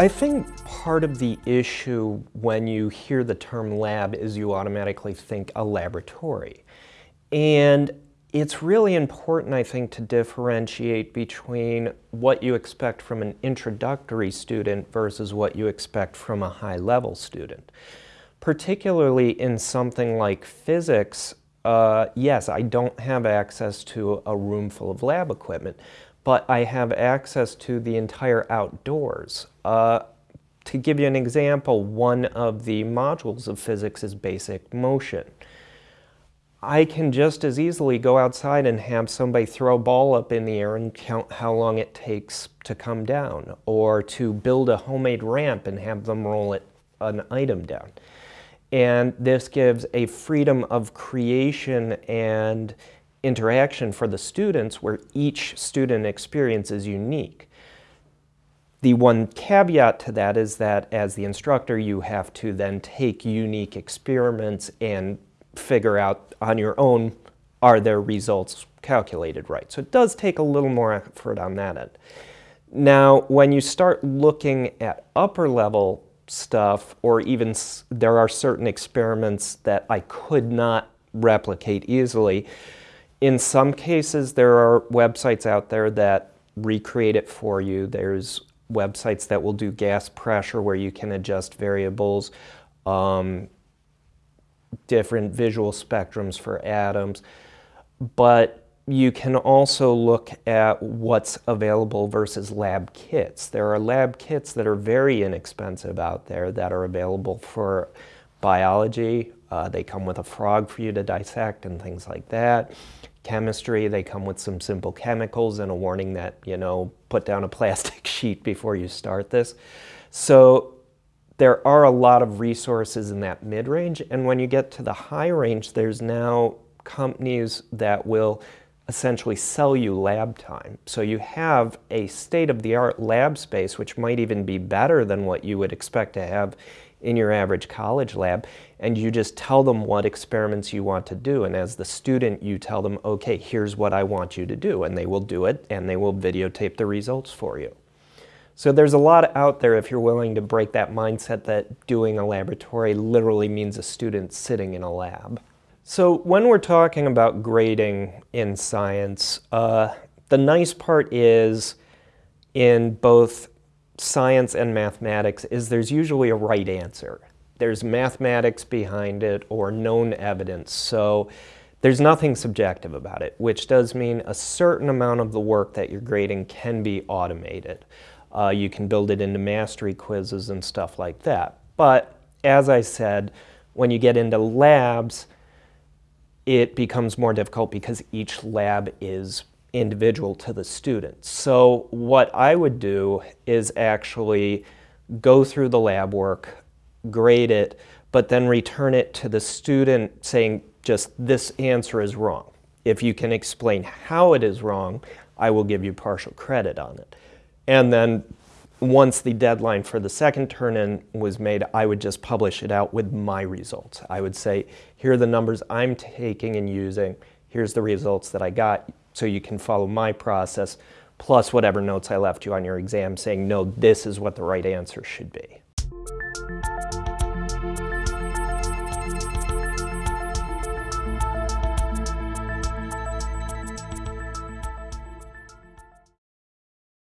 I think part of the issue when you hear the term lab is you automatically think a laboratory. And it's really important, I think, to differentiate between what you expect from an introductory student versus what you expect from a high-level student. Particularly in something like physics, uh, yes, I don't have access to a room full of lab equipment, but I have access to the entire outdoors. Uh, to give you an example, one of the modules of physics is basic motion. I can just as easily go outside and have somebody throw a ball up in the air and count how long it takes to come down, or to build a homemade ramp and have them roll it, an item down. And this gives a freedom of creation and interaction for the students where each student experience is unique. The one caveat to that is that as the instructor, you have to then take unique experiments and figure out on your own, are their results calculated right? So it does take a little more effort on that end. Now, when you start looking at upper level stuff, or even there are certain experiments that I could not replicate easily, in some cases, there are websites out there that recreate it for you. There's websites that will do gas pressure where you can adjust variables, um, different visual spectrums for atoms. But you can also look at what's available versus lab kits. There are lab kits that are very inexpensive out there that are available for biology. Uh, they come with a frog for you to dissect and things like that chemistry. They come with some simple chemicals and a warning that, you know, put down a plastic sheet before you start this. So there are a lot of resources in that mid-range. And when you get to the high range, there's now companies that will essentially sell you lab time. So you have a state-of-the-art lab space, which might even be better than what you would expect to have in your average college lab and you just tell them what experiments you want to do and as the student you tell them okay here's what I want you to do and they will do it and they will videotape the results for you. So there's a lot out there if you're willing to break that mindset that doing a laboratory literally means a student sitting in a lab. So when we're talking about grading in science, uh, the nice part is in both science and mathematics is there's usually a right answer. There's mathematics behind it or known evidence. So there's nothing subjective about it, which does mean a certain amount of the work that you're grading can be automated. Uh, you can build it into mastery quizzes and stuff like that. But as I said, when you get into labs, it becomes more difficult because each lab is individual to the student. So what I would do is actually go through the lab work, grade it, but then return it to the student saying just this answer is wrong. If you can explain how it is wrong, I will give you partial credit on it. And then once the deadline for the second turn-in was made, I would just publish it out with my results. I would say, here are the numbers I'm taking and using, here's the results that I got, so you can follow my process plus whatever notes I left you on your exam saying, no, this is what the right answer should be.